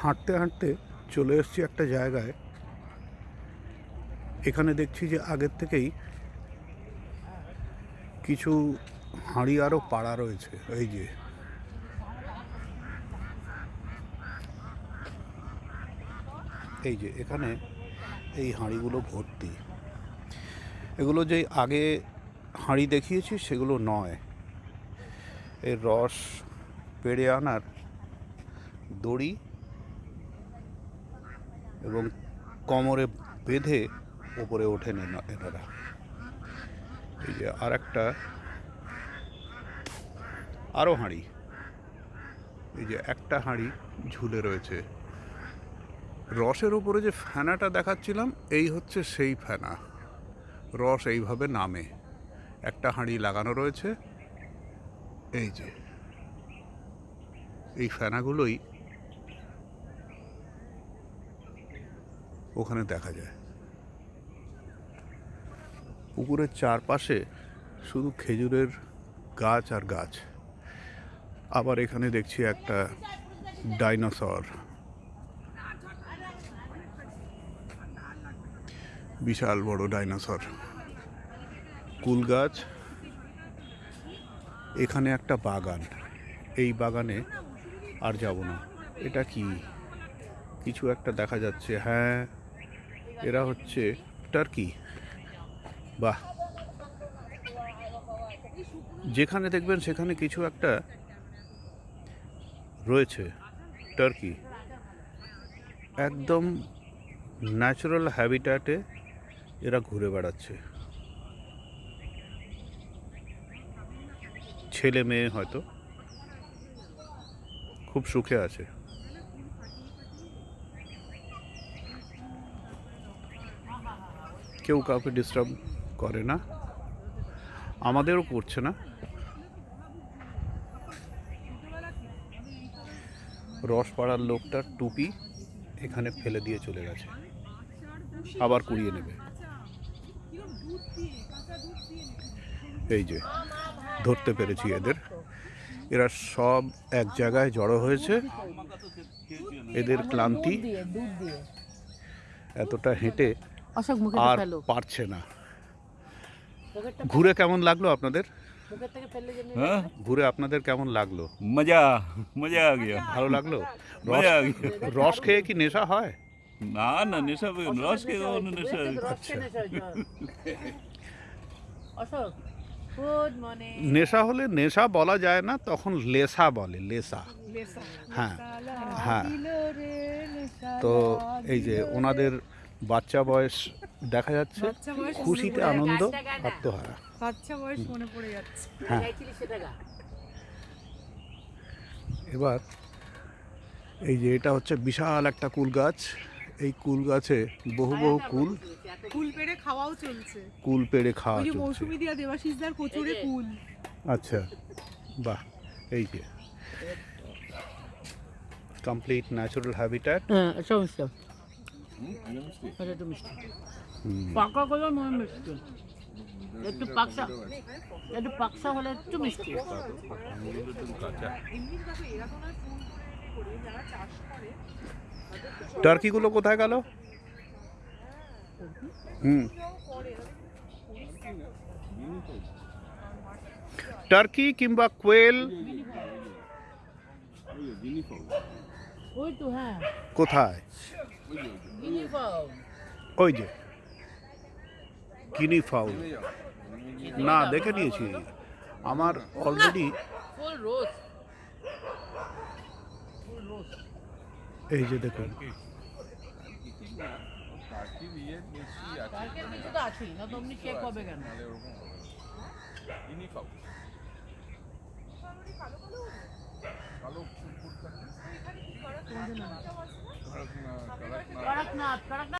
হাঁটতে হাঁটতে চলে এসেছি একটা জায়গায়। এখানে দেখছি যে আগের থেকেই কিছু হাঁড়ি আরও পাড়া রয়েছে, এই যে। এই যে, এখানে এই হাঁড়িগুলো ভর্তি। এগুলো যে আগে হাঁড়ি দেখিয়েছি, সেগুলো নয়। এর রস পেড়ে আনার দড়ি এবং কোমরে বেঁধে ওপরে ওঠেন এনা- এনারা। এই যে আর একটা আরও হাঁড়ি। এই যে একটা হাঁড়ি ঝুলে রয়েছে। রসের ওপরে যে ফেনাটা দেখাচ্ছিলাম, এই হচ্ছে সেই ফেনা। রস এইভাবে নামে। একটা হাঁড়ি লাগানো রয়েছে। এই যে, এই ফেনাগুলোই ওখানে দেখা যায়। পুকুরের চারপাশে শুধু খেজুরের গাছ আর গাছ। আবার এখানে দেখছি একটা ডাইনোসর। বিশাল বড় ডাইনোসর। কুল গাছ। এখানে একটা বাগান। এই বাগানে আর যাব না। এটা কি? কিছু একটা দেখা যাচ্ছে। হ্যাঁ এরা হচ্ছে টার্কি। বাহ। যেখানে দেখবেন সেখানে কিছু একটা রয়েছে, টার্কি। একদম ন্যাচারাল হ্যাবিট্যাটে এরা ঘুরে বেড়াচ্ছে। ছেলে মেয়ে হয়তো খুব সুখে আছে। কেউ কাউকে ডিস্টার্ব করে না। আমাদেরও করছে না। রস পাড়ার লোকটার টুপি এখানে ফেলে দিয়ে চলে গেছে। আবার কুড়িয়ে নেবে। এই যে, ধরতে পেরেছি এদের। এরা সব এক জায়গায় জড়ো হয়েছে। এদের ক্লান্তি এতটা হেঁটে আর পারছে না। ঘুরে কেমন লাগল আপনাদের? হ্যাঁ? ঘুরে আপনাদের কেমন লাগল? মজা মজা আ গিয়া। ভালো লাগল? রস খেয়ে কি নেশা হয়? না না নেশা রস খেয়ে নেশা আচ্ছা অশোক নেশা হলে নেশা বলা যায় না তখন লেসা বলে লেসা। হ্যাঁ হ্যাঁ। তো এই যে ওনাদের বাচ্চা বয়স দেখা যাচ্ছে খুশিতে আনন্দ আত্মহারা। বাচ্চা বয়স মনে পড়ে যাচ্ছে। হ্যাঁ। এবার এই যে এটা হচ্ছে বিশাল একটা কুল গাছ। এই কুল গাছে বহু বহু কুল কুল পেড়ে খাওয়াও চলছে। কুল পেড়ে খাওয়া চলছে। মৌসুমি দিয়া দেবাশিসদার কচুরে কুল। আচ্ছা বাহ এই যে। কমপ্লিট ন্যাচারাল হ্যাবিট্যাট হ্যাঁ মিষ্টি এটা একটু মিষ্টি পাকা গুলো মনে মিষ্টি। একটু পাকসা একটু পাকসা হলে একটু মিষ্টি। টার্কিগুলো কোথায় গেল? হুম টার্কি কিংবা কোয়েল ওই তো হ্যাঁ কোথায়? ওই যে কিনি ফাউল। না দেখে নিয়েছি। আমার অলরেডি এই যে দেখুন। কালকের কড়কনাথ কড়কনাথ